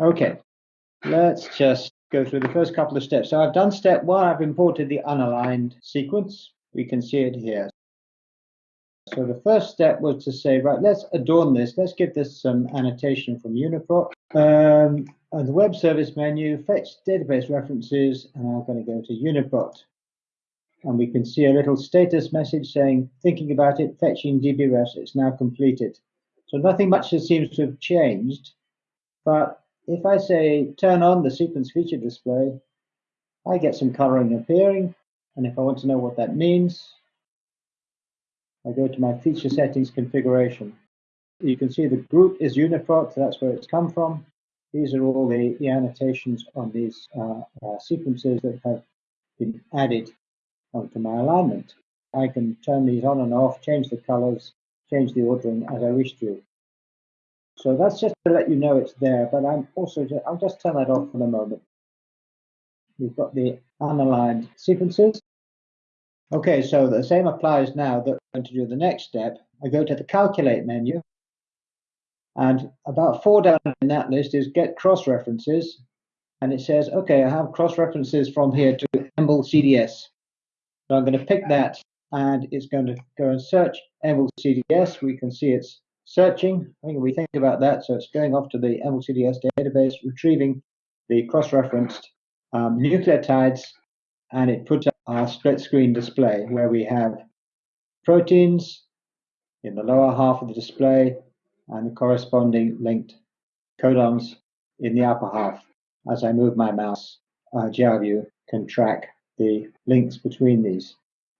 Okay, let's just go through the first couple of steps. So I've done step one, I've imported the unaligned sequence. We can see it here. So the first step was to say, right, let's adorn this. Let's give this some annotation from UniProt. Um, on the web service menu, fetch database references, and I'm going to go to UniProt. And we can see a little status message saying, thinking about it, fetching DBRefs, it's now completed. So nothing much seems to have changed, but if I say turn on the sequence feature display, I get some coloring appearing. And if I want to know what that means, I go to my feature settings configuration. You can see the group is UniProt, so that's where it's come from. These are all the, the annotations on these uh, uh, sequences that have been added onto my alignment. I can turn these on and off, change the colors, change the ordering as I wish to. So that's just to let you know it's there, but I'm also, just, I'll just turn that off for the moment. We've got the unaligned sequences. Okay, so the same applies now that I'm going to do the next step. I go to the calculate menu and about four down in that list is get cross references. And it says, okay, I have cross references from here to EMBL CDS. So I'm going to pick that and it's going to go and search EMBL CDS. We can see it's searching. I think we think about that. So it's going off to the EMBL CDS database, retrieving the cross-referenced um, nucleotides, and it puts up our split screen display where we have proteins in the lower half of the display and the corresponding linked codons in the upper half. As I move my mouse, uh, Jalview can track the links between these.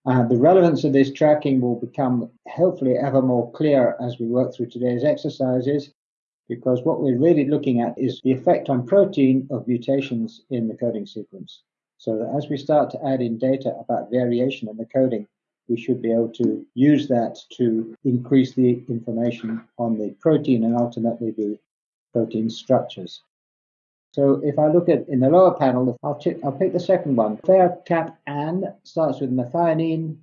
Uh, the relevance of this tracking will become hopefully ever more clear as we work through today's exercises, because what we're really looking at is the effect on protein of mutations in the coding sequence. So that as we start to add in data about variation in the coding, we should be able to use that to increase the information on the protein and ultimately the protein structures. So if I look at in the lower panel, I'll, I'll pick the second one. cap AN starts with methionine,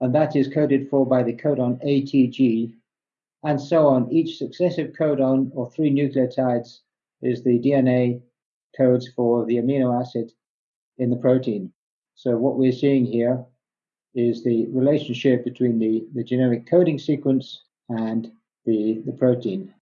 and that is coded for by the codon ATG, and so on. Each successive codon or three nucleotides is the DNA codes for the amino acid in the protein. So what we're seeing here is the relationship between the, the genetic coding sequence and the, the protein.